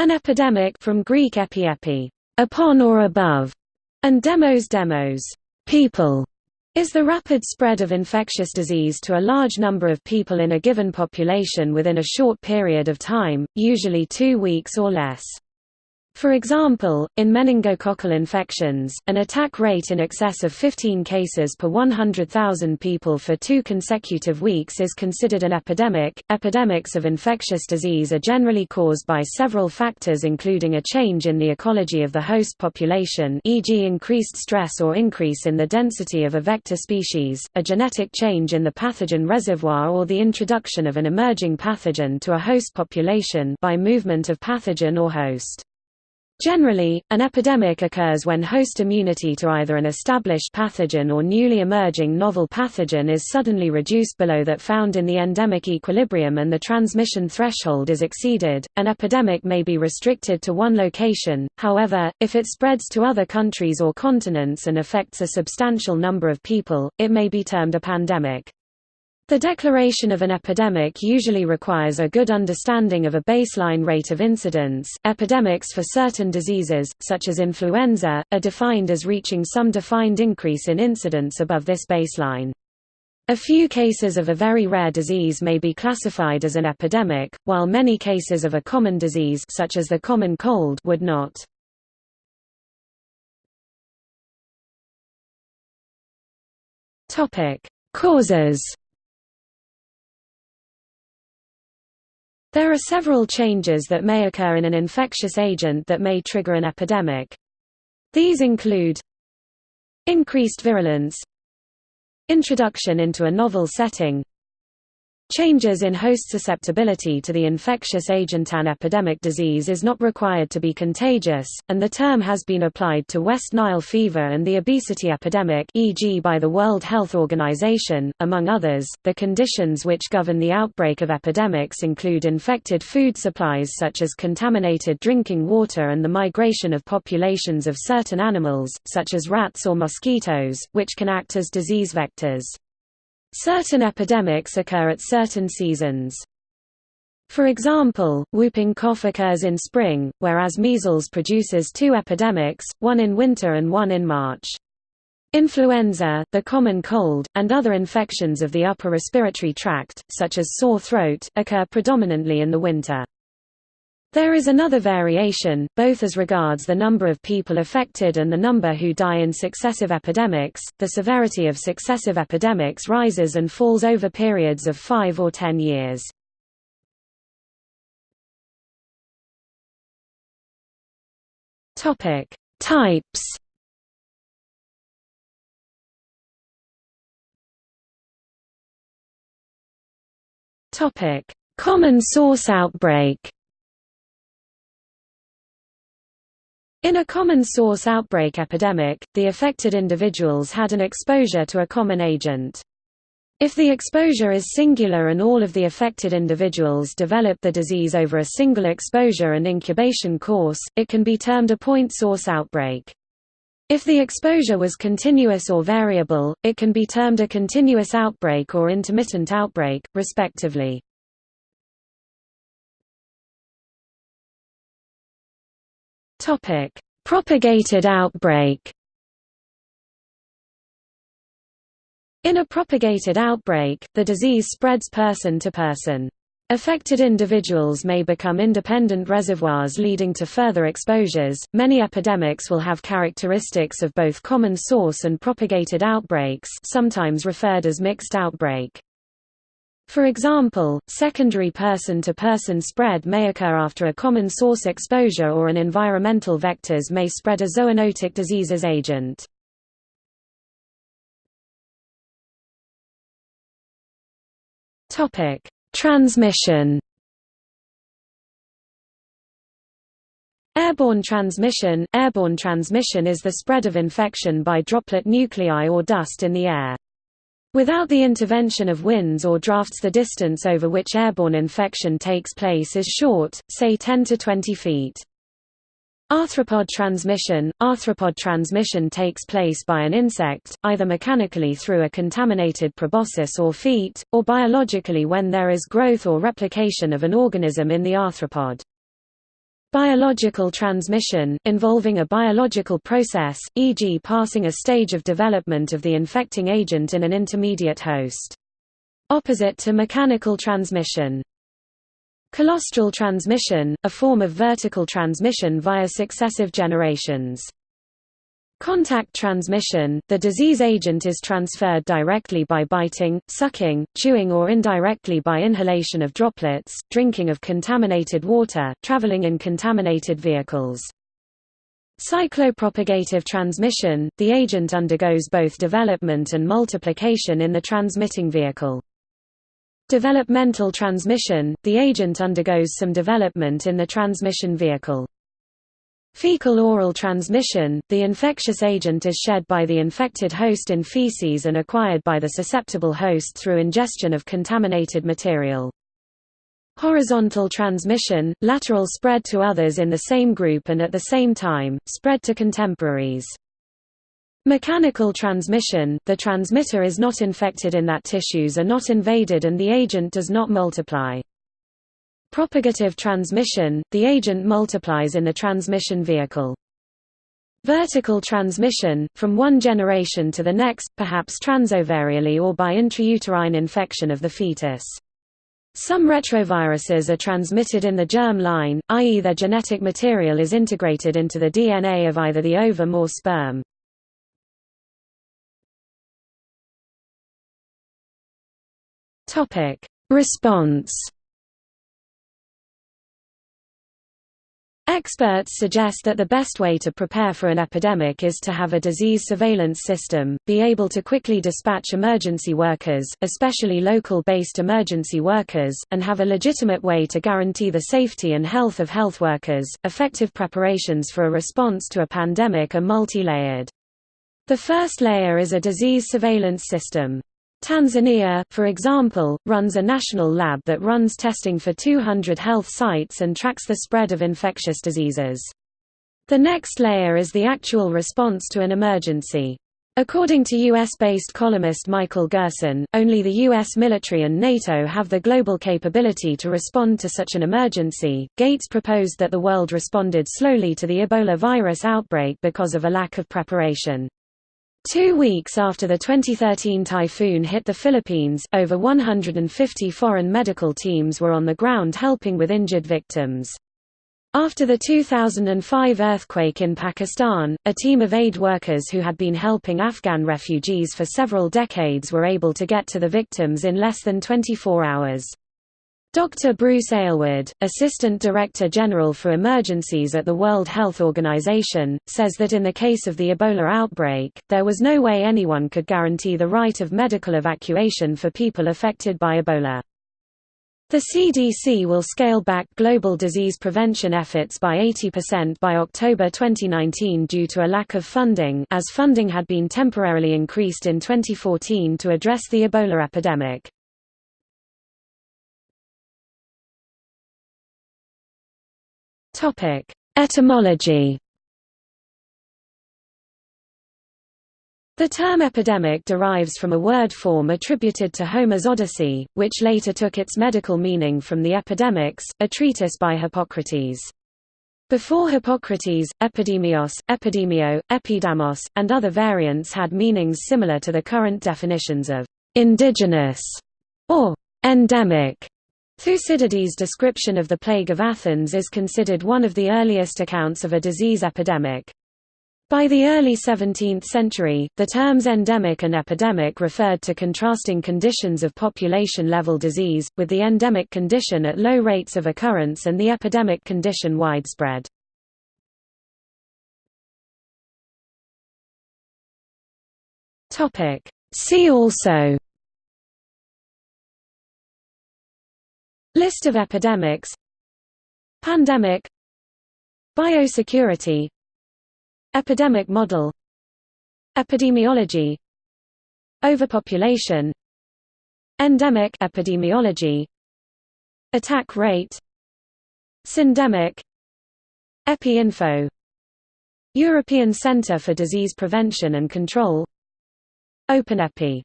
An epidemic from Greek epi upon or above, and demos demos people, is the rapid spread of infectious disease to a large number of people in a given population within a short period of time, usually two weeks or less. For example, in meningococcal infections, an attack rate in excess of 15 cases per 100,000 people for two consecutive weeks is considered an epidemic. Epidemics of infectious disease are generally caused by several factors including a change in the ecology of the host population, e.g., increased stress or increase in the density of a vector species, a genetic change in the pathogen reservoir, or the introduction of an emerging pathogen to a host population by movement of pathogen or host. Generally, an epidemic occurs when host immunity to either an established pathogen or newly emerging novel pathogen is suddenly reduced below that found in the endemic equilibrium and the transmission threshold is exceeded. An epidemic may be restricted to one location, however, if it spreads to other countries or continents and affects a substantial number of people, it may be termed a pandemic. The declaration of an epidemic usually requires a good understanding of a baseline rate of incidence. Epidemics for certain diseases, such as influenza, are defined as reaching some defined increase in incidence above this baseline. A few cases of a very rare disease may be classified as an epidemic, while many cases of a common disease such as the common cold would not. Topic: Causes There are several changes that may occur in an infectious agent that may trigger an epidemic. These include increased virulence introduction into a novel setting Changes in host susceptibility to the infectious agent An epidemic disease is not required to be contagious, and the term has been applied to West Nile fever and the obesity epidemic e.g. by the World Health Organization, among others. The conditions which govern the outbreak of epidemics include infected food supplies such as contaminated drinking water and the migration of populations of certain animals, such as rats or mosquitoes, which can act as disease vectors. Certain epidemics occur at certain seasons. For example, whooping cough occurs in spring, whereas measles produces two epidemics, one in winter and one in March. Influenza, the common cold, and other infections of the upper respiratory tract, such as sore throat, occur predominantly in the winter. There is another variation, both as regards the number of people affected and the number who die in successive epidemics. The severity of successive epidemics rises and falls over periods of 5 or 10 years. Topic: Types. Topic: Common source outbreak. In a common source outbreak epidemic, the affected individuals had an exposure to a common agent. If the exposure is singular and all of the affected individuals develop the disease over a single exposure and incubation course, it can be termed a point source outbreak. If the exposure was continuous or variable, it can be termed a continuous outbreak or intermittent outbreak, respectively. Topic: Propagated outbreak. In a propagated outbreak, the disease spreads person to person. Affected individuals may become independent reservoirs leading to further exposures. Many epidemics will have characteristics of both common source and propagated outbreaks, sometimes referred as mixed outbreak. For example, secondary person-to-person -person spread may occur after a common source exposure or an environmental vectors may spread a zoonotic diseases agent. Transmission Airborne transmission Airborne transmission is the spread of infection by droplet nuclei or dust in the air. Without the intervention of winds or drafts the distance over which airborne infection takes place is short, say 10 to 20 feet. Arthropod transmission – Arthropod transmission takes place by an insect, either mechanically through a contaminated proboscis or feet, or biologically when there is growth or replication of an organism in the arthropod. Biological transmission, involving a biological process, e.g. passing a stage of development of the infecting agent in an intermediate host. Opposite to mechanical transmission. Colostral transmission, a form of vertical transmission via successive generations. Contact transmission – The disease agent is transferred directly by biting, sucking, chewing or indirectly by inhalation of droplets, drinking of contaminated water, traveling in contaminated vehicles. Cyclopropagative transmission – The agent undergoes both development and multiplication in the transmitting vehicle. Developmental transmission – The agent undergoes some development in the transmission vehicle. Fecal-oral transmission – The infectious agent is shed by the infected host in feces and acquired by the susceptible host through ingestion of contaminated material. Horizontal transmission – Lateral spread to others in the same group and at the same time, spread to contemporaries. Mechanical transmission – The transmitter is not infected in that tissues are not invaded and the agent does not multiply. Propagative transmission – The agent multiplies in the transmission vehicle. Vertical transmission, from one generation to the next, perhaps transovarially or by intrauterine infection of the fetus. Some retroviruses are transmitted in the germ line, i.e. their genetic material is integrated into the DNA of either the ovum or sperm. Response Experts suggest that the best way to prepare for an epidemic is to have a disease surveillance system, be able to quickly dispatch emergency workers, especially local-based emergency workers, and have a legitimate way to guarantee the safety and health of health workers. Effective preparations for a response to a pandemic are multi-layered. The first layer is a disease surveillance system. Tanzania, for example, runs a national lab that runs testing for 200 health sites and tracks the spread of infectious diseases. The next layer is the actual response to an emergency. According to U.S.-based columnist Michael Gerson, only the U.S. military and NATO have the global capability to respond to such an emergency. Gates proposed that the world responded slowly to the Ebola virus outbreak because of a lack of preparation. Two weeks after the 2013 typhoon hit the Philippines, over 150 foreign medical teams were on the ground helping with injured victims. After the 2005 earthquake in Pakistan, a team of aid workers who had been helping Afghan refugees for several decades were able to get to the victims in less than 24 hours. Dr. Bruce Aylward, Assistant Director General for Emergencies at the World Health Organization, says that in the case of the Ebola outbreak, there was no way anyone could guarantee the right of medical evacuation for people affected by Ebola. The CDC will scale back global disease prevention efforts by 80% by October 2019 due to a lack of funding as funding had been temporarily increased in 2014 to address the Ebola epidemic. Topic: Etymology. The term epidemic derives from a word form attributed to Homer's Odyssey, which later took its medical meaning from the Epidemics, a treatise by Hippocrates. Before Hippocrates, epidemios, epidemio, epidamos, and other variants had meanings similar to the current definitions of indigenous or endemic. Thucydides' description of the plague of Athens is considered one of the earliest accounts of a disease epidemic. By the early 17th century, the terms endemic and epidemic referred to contrasting conditions of population-level disease, with the endemic condition at low rates of occurrence and the epidemic condition widespread. See also List of epidemics Pandemic Biosecurity Epidemic model Epidemiology Overpopulation Endemic epidemiology Attack rate Syndemic EpiInfo European Centre for Disease Prevention and Control OpenEpi